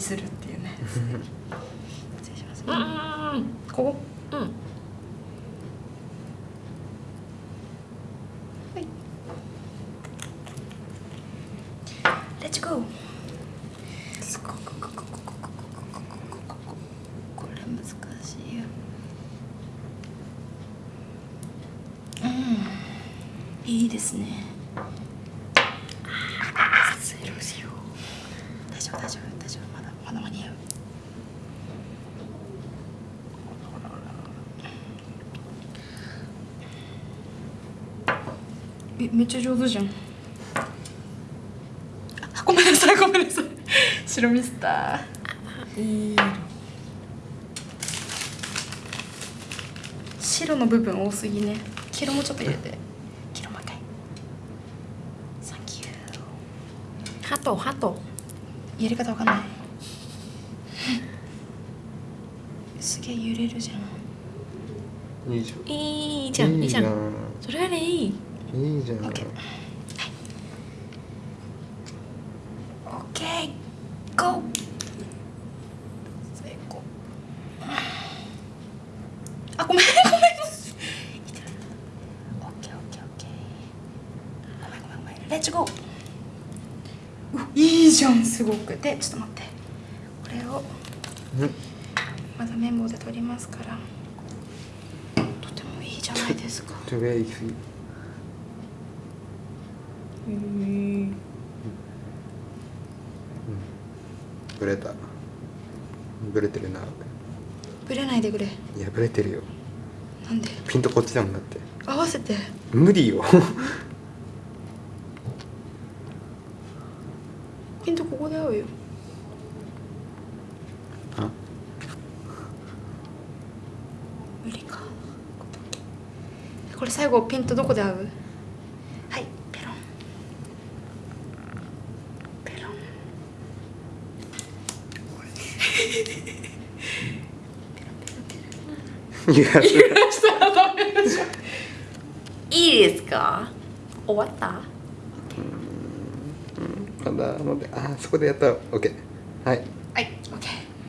ミスるっていうね。失礼します。うん。ここ。うん。レッツゴーいいいですね大丈夫大丈夫大丈夫まだ間に合うえめっちゃ上手じゃん。あごめんなさいごめんなさい。白ミスター。いい白の部分多すぎね。黄色もちょっと入れて。黄色もう一回。サンキューハトハト。やり方わかんないすげえ揺れるじゃん。いいじいいゃんじゃん。いいじゃん。んそれでいい。いいじゃん。オッケー。オッケーゴー。成功あごめんごめん。レッツゴー。ういいじゃんすごく。でちょっと待って。これを。うんまだ綿棒で取りますから。とてもいいじゃないですか。トゥベイフィブレた。ブレてるなぶれないでくれ。いやブレてるよ。なんで？ピントこっちだもんだって。合わせて。無理よ。ピントここで合うよ無理か。これ最後ピントどこで合う？はいペロン。ペロン。いやそれしたらダメじゃんいいですか終わったまだのであそこでやったら OK はいはいオッケー